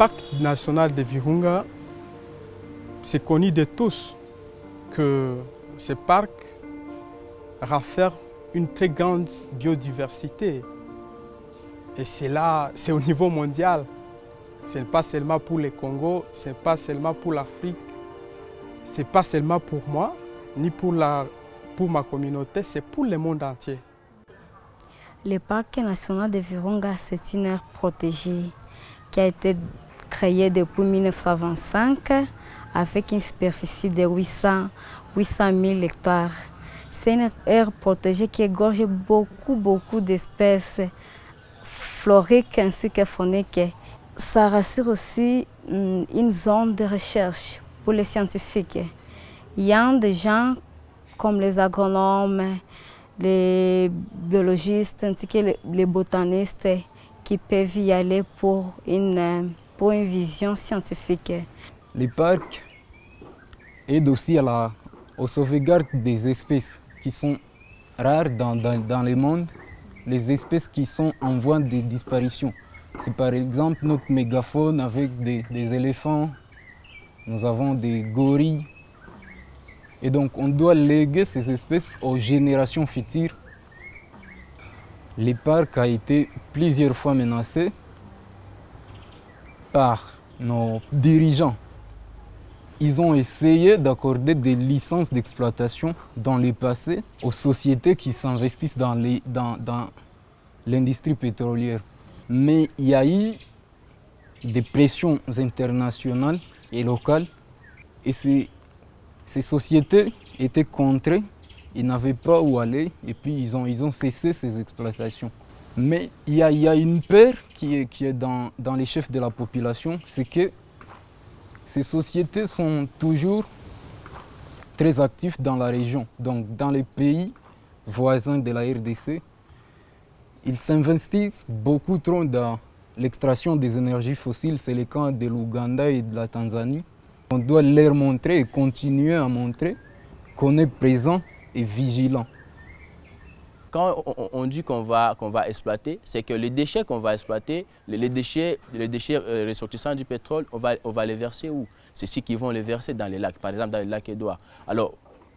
parc national de Virunga, c'est connu de tous que ce parc rafferme une très grande biodiversité. Et c'est c'est au niveau mondial. Ce n'est pas seulement pour le Congo, ce n'est pas seulement pour l'Afrique, ce n'est pas seulement pour moi, ni pour, la, pour ma communauté, c'est pour le monde entier. Le parc national de Virunga, c'est une aire protégée qui a été créée depuis 1925 avec une superficie de 800, 800 000 hectares. C'est une aire protégée qui égorge beaucoup, beaucoup d'espèces floriques ainsi que fauniques. Ça rassure aussi mm, une zone de recherche pour les scientifiques. Il y a des gens comme les agronomes, les biologistes ainsi que les botanistes qui peuvent y aller pour une, une vision scientifique. Les parcs aident aussi à la, aux sauvegardes des espèces qui sont rares dans, dans, le monde, les espèces qui sont en voie de disparition. C'est par exemple notre mégaphone avec des, des éléphants, nous avons des gorilles, et donc on doit léguer ces espèces aux générations futures. Le parc a été plusieurs fois menacé par nos dirigeants. Ils ont essayé d'accorder des licences d'exploitation dans le passé aux sociétés qui s'investissent dans l'industrie pétrolière. Mais il y a eu des pressions internationales et locales et ces sociétés étaient contrées, ils n'avaient pas où aller et puis ils ont cessé ces exploitations. Mais il y a, une peur qui est, qui est dans, dans les chefs de la population, c'est que ces sociétés sont toujours très actives dans la région, donc dans les pays voisins de la RDC. Ils s'investissent beaucoup trop dans l'extraction des énergies fossiles, c'est le cas de l'Ouganda et de la Tanzanie. On doit leur montrer et continuer à montrer qu'on est présent et vigilant. Quand on dit qu'on va, exploiter, c'est que les déchets qu'on va exploiter, les déchets, les déchets ressortissants du pétrole, on va, les verser où? C'est ceux qui vont les verser dans les lacs, par exemple dans le lac Édouard. Alors,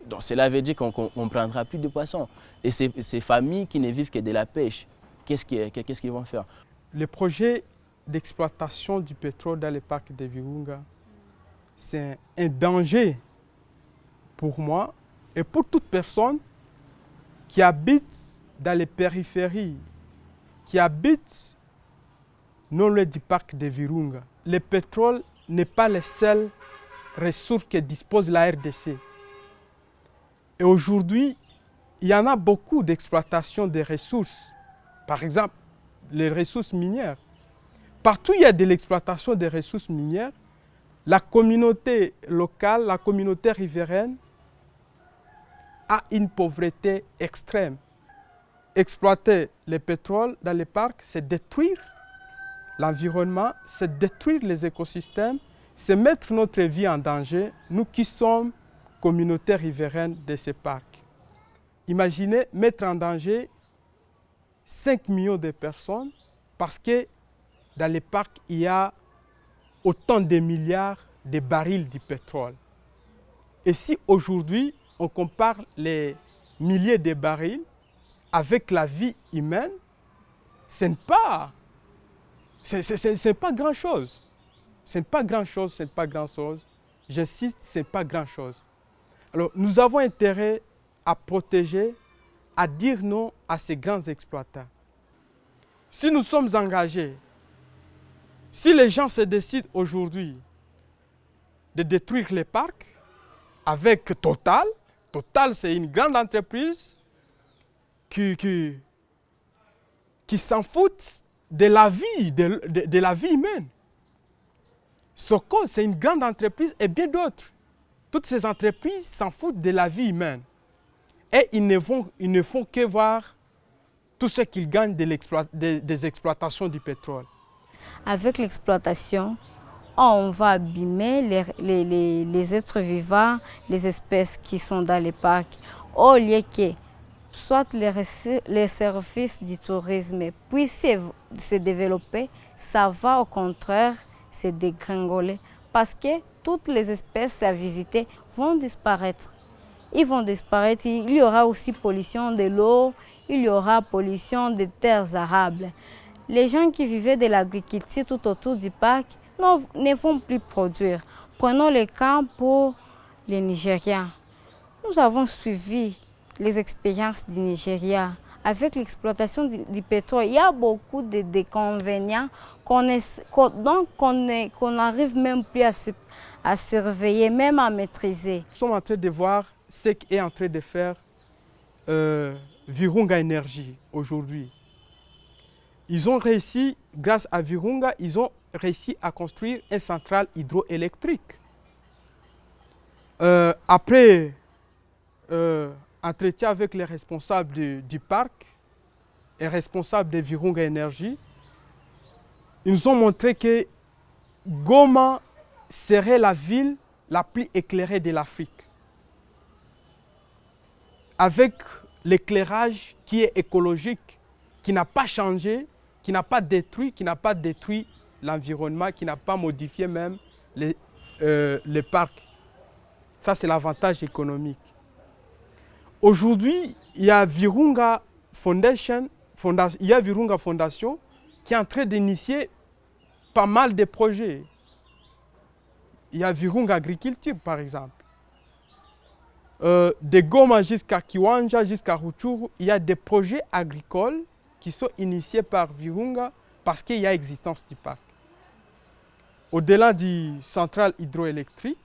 donc cela veut dire qu'on ne prendra plus de poissons. Et ces, familles qui ne vivent que de la pêche, qu'est-ce qu'ils qu vont faire? Le projet d'exploitation du pétrole dans le parc de Virunga, c'est un danger pour moi et pour toute personne qui habite dans les périphéries, qui habite non loin du parc de Virunga. Le pétrole n'est pas la seule ressource que dispose la RDC. Et aujourd'hui, il y en a beaucoup d'exploitation des ressources. Par exemple, les ressources minières. Partout il y a de l'exploitation des ressources minières, la communauté locale, la communauté riveraine a une pauvreté extrême. Exploiter le pétrole dans les parcs, c'est détruire l'environnement, c'est détruire les écosystèmes, c'est mettre notre vie en danger, nous qui sommes communautés riveraines de ces parcs. Imaginez mettre en danger 5 millions de personnes parce que dans les parcs, il y a autant de milliards de barils de pétrole. Et si aujourd'hui, on compare les milliers de barils avec la vie humaine, ce n'est pas, pas grand-chose. Ce n'est pas grand-chose, ce n'est pas grand-chose. J'insiste, ce n'est pas grand-chose. Alors, nous avons intérêt à protéger, à dire non à ces grands exploitants. Si nous sommes engagés si les gens se décident aujourd'hui de détruire les parcs avec Total, Total c'est une grande entreprise qui, qui, s'en fout de la vie, de, la vie humaine. Soko, c'est une grande entreprise et bien d'autres. Toutes ces entreprises s'en foutent de la vie humaine. Et ils ne, ils ne font que voir tout ce qu'ils gagnent de de, des exploitations du pétrole avec l'exploitation, on va abîmer les, les, les, êtres vivants, les espèces qui sont dans les parcs, au lieu que soit les, les services du tourisme puissent se développer, ça va au contraire se dégringoler parce que toutes les espèces à visiter vont disparaître. Ils vont disparaître. Il y aura aussi pollution de l'eau, il y aura pollution des terres arables. Les gens qui vivaient de l'agriculture tout autour du parc ne vont plus produire. Prenons le cas pour les Nigériens. Nous avons suivi les expériences du Nigeria avec l'exploitation du, pétrole. Il y a beaucoup de déconvénients qu'on n'arrive même plus à, surveiller, même à maîtriser. Nous sommes en train de voir ce qu'est en train de faire euh, Virunga Énergie aujourd'hui. Ils ont réussi, grâce à Virunga, ils ont réussi à construire une centrale hydroélectrique. Euh, après euh, entretien avec les responsables du, parc et responsables de Virunga Énergie, ils nous ont montré que Goma serait la ville la plus éclairée de l'Afrique. Avec l'éclairage qui est écologique, qui n'a pas changé, qui n'a pas détruit, qui n'a pas détruit l'environnement, qui n'a pas modifié même les, euh, parcs. Ça, c'est l'avantage économique. Aujourd'hui, il y a Virunga Foundation, il y a Virunga Fondation qui est en train d'initier pas mal de projets. Il y a Virunga Agriculture, par exemple. Euh, de Goma jusqu'à Kiwanja, jusqu'à Ruchuru, il y a des projets agricoles qui sont initiés par Virunga parce qu'il y a existence du parc. Au-delà du central hydroélectrique,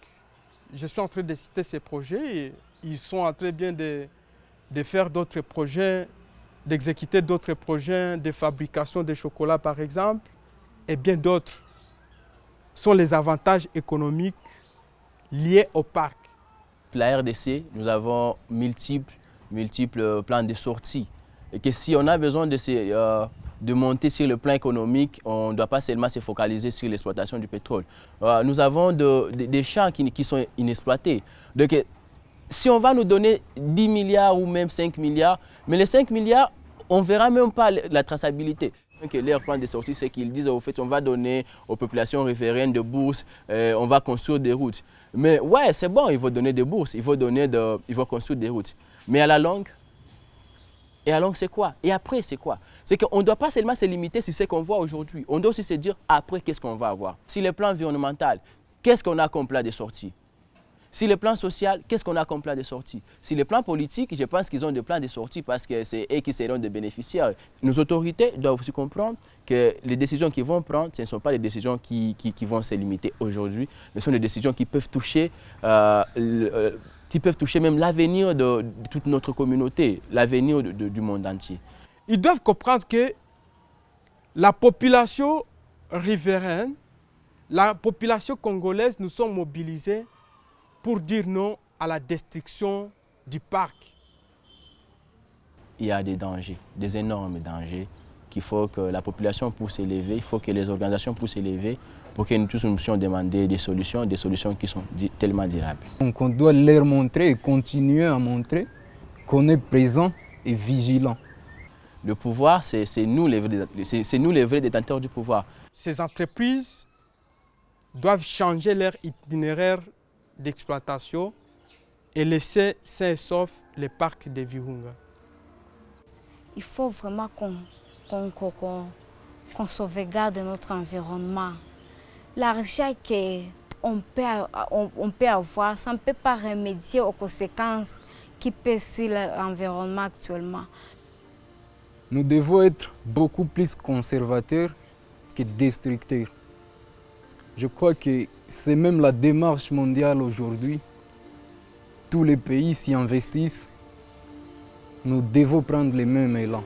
je suis en train de citer ces projets et ils sont en train bien de, de faire d'autres projets, d'exécuter d'autres projets de fabrication de chocolat par exemple, et bien d'autres sont les avantages économiques liés au parc. La RDC, nous avons multiples, multiples plans de sortie. Et que si on a besoin de, euh, de monter sur le plan économique, on ne doit pas seulement se focaliser sur l'exploitation du pétrole. Euh, nous avons des champs qui, sont inexploités. Donc si on va nous donner 10 milliards ou même 5 milliards, mais les 5 milliards, on ne verra même pas la traçabilité. Que leur plan de sortie, c'est qu'ils disent au fait, on va donner aux populations riveraines de bourses, euh, on va construire des routes. Mais ouais, c'est bon, ils vont donner des bourses, ils vont, donner ils vont construire des routes. Mais à la longue, et longue, c'est quoi? Et après, c'est quoi? C'est qu'on ne doit pas seulement se limiter sur ce qu'on voit aujourd'hui. On doit aussi se dire après, qu'est-ce qu'on va avoir? Si le plan environnemental, qu'est-ce qu'on a comme plan de sortie si le plan social, qu'est-ce qu'on a comme plan de sortie Si le plan politique, je pense qu'ils ont des plans de sortie parce que c'est eux qui seront des bénéficiaires. Nos autorités doivent aussi comprendre que les décisions qu'ils vont prendre, ce ne sont pas des décisions qui, vont se limiter aujourd'hui, mais ce sont des décisions qui peuvent toucher, euh, euh, qui peuvent toucher même l'avenir de, toute notre communauté, l'avenir du monde entier. Ils doivent comprendre que la population riveraine, la population congolaise, nous sommes mobilisés pour dire non à la destruction du parc. Il y a des dangers, des énormes dangers qu'il faut que la population puisse s'élever, il faut que les organisations puissent s'élever pour que nous tous nous puissions demander des solutions, des solutions qui sont tellement durables. Donc on doit leur montrer et continuer à montrer qu'on est présent et vigilant. Le pouvoir, c'est nous, les nous les vrais détenteurs du pouvoir. Ces entreprises doivent changer leur itinéraire d'exploitation et laisser sains et sauf les parcs de Virunga. Il faut vraiment qu'on sauvegarde notre environnement. L'argent qu'on peut, on, peut avoir, ça ne peut pas remédier aux conséquences qui pèsent sur l'environnement actuellement. Nous devons être beaucoup plus conservateurs que destructeurs. Je crois que c'est même la démarche mondiale aujourd'hui. Tous les pays s'y investissent. Nous devons prendre les mêmes élans.